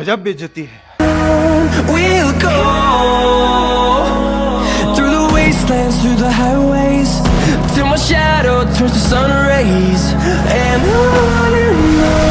गजब है We'll go through the wastelands, through the highways, till my shadow turns to sun rays, and on and on.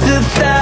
just a thousand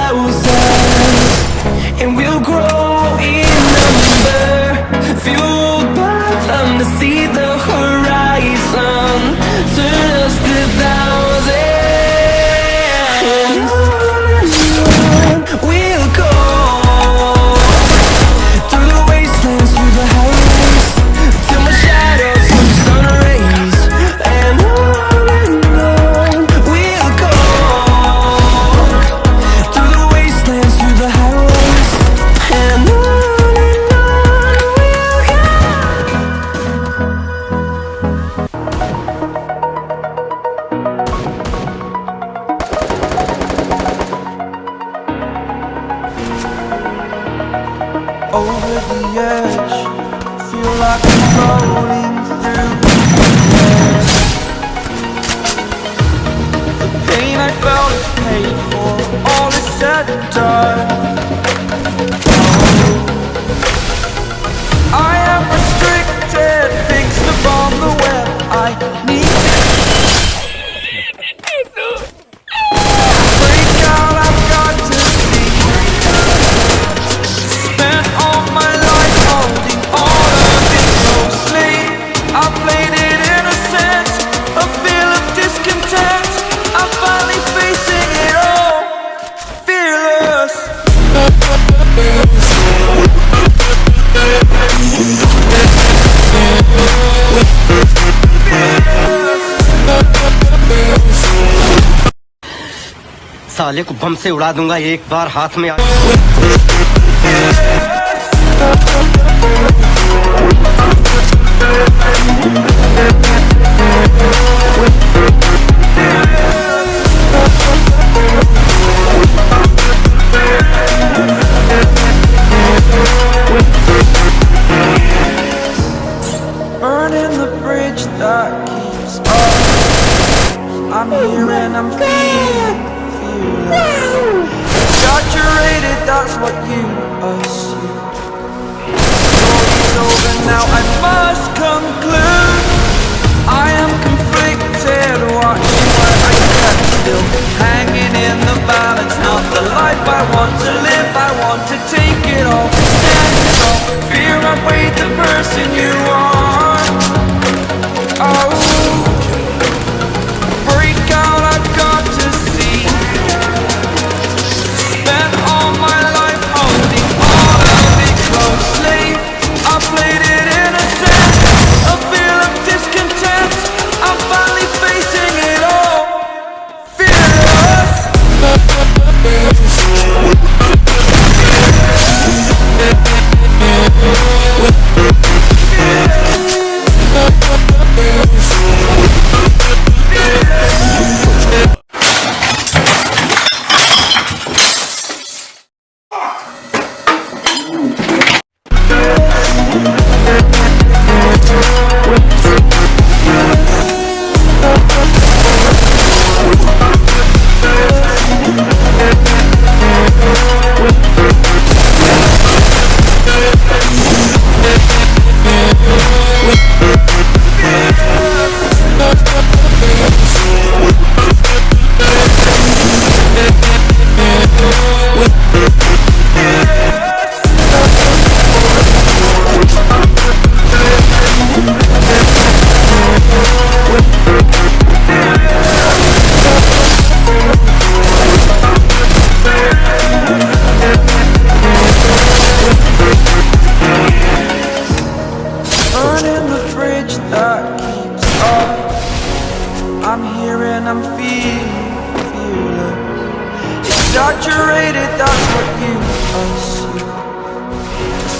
साले को बम से उड़ा दूँगा एक बार हाथ में आ...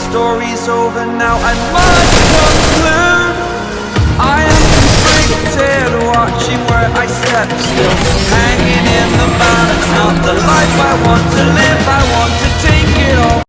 story's over now. I must conclude. I am conflicted Watching where I step still. Hanging in the balance Not the life I want to live. I want to take it all.